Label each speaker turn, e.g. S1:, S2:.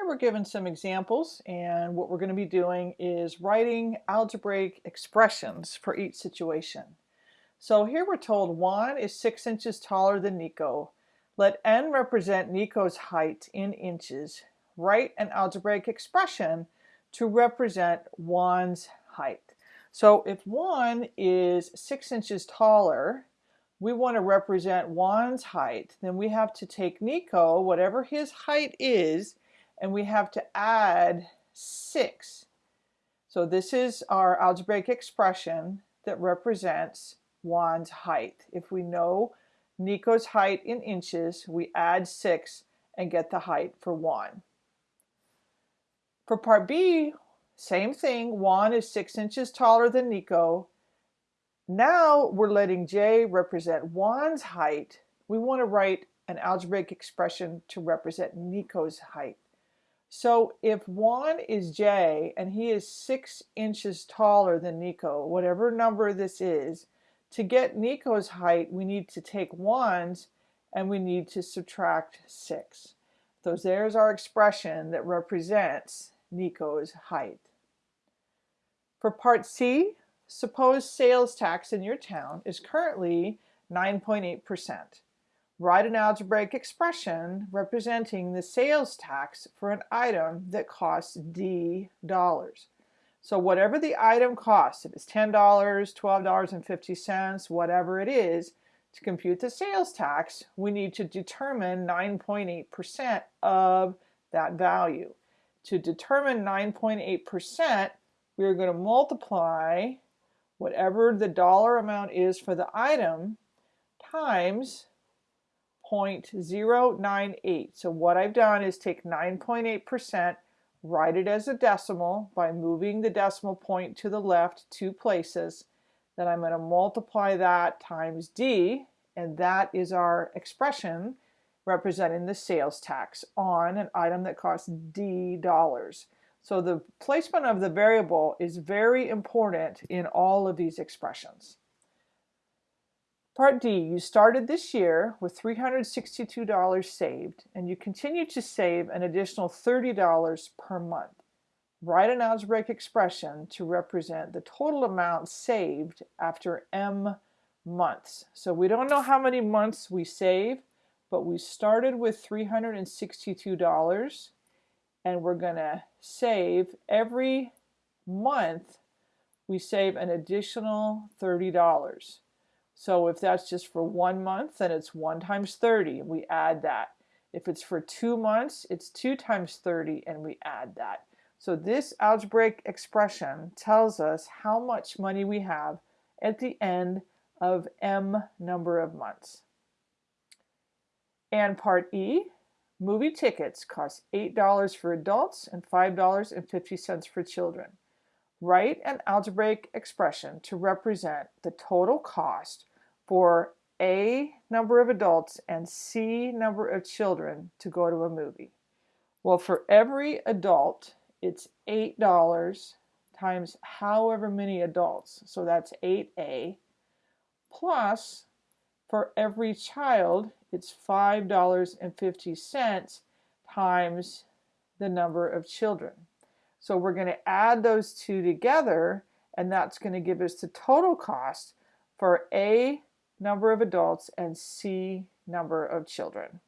S1: Here we're given some examples and what we're going to be doing is writing algebraic expressions for each situation. So here we're told Juan is 6 inches taller than Nico. Let n represent Nico's height in inches. Write an algebraic expression to represent Juan's height. So if Juan is 6 inches taller, we want to represent Juan's height, then we have to take Nico, whatever his height is, and we have to add 6. So this is our algebraic expression that represents Juan's height. If we know Nico's height in inches, we add 6 and get the height for Juan. For part B, same thing. Juan is 6 inches taller than Nico. Now we're letting J represent Juan's height. We want to write an algebraic expression to represent Nico's height. So if Juan is J and he is six inches taller than Nico, whatever number this is, to get Nico's height, we need to take Juan's and we need to subtract six. So there's our expression that represents Nico's height. For part C, suppose sales tax in your town is currently 9.8% write an algebraic expression representing the sales tax for an item that costs D dollars. So whatever the item costs, if it's $10, $12.50, whatever it is, to compute the sales tax, we need to determine 9.8% of that value. To determine 9.8%, we're going to multiply whatever the dollar amount is for the item times 0.098. So what I've done is take 9.8%, write it as a decimal by moving the decimal point to the left two places. Then I'm going to multiply that times D, and that is our expression representing the sales tax on an item that costs D dollars. So the placement of the variable is very important in all of these expressions. Part D, you started this year with $362 saved and you continue to save an additional $30 per month. Write an algebraic expression to represent the total amount saved after M months. So we don't know how many months we save, but we started with $362 and we're going to save every month we save an additional $30. So if that's just for one month, then it's 1 times 30, and we add that. If it's for two months, it's 2 times 30, and we add that. So this algebraic expression tells us how much money we have at the end of m number of months. And part E, movie tickets cost $8 for adults and $5.50 for children. Write an algebraic expression to represent the total cost for A number of adults and C number of children to go to a movie. Well, for every adult, it's $8 times however many adults, so that's 8A, plus for every child, it's $5.50 times the number of children. So we're going to add those two together, and that's going to give us the total cost for A number of adults, and C, number of children.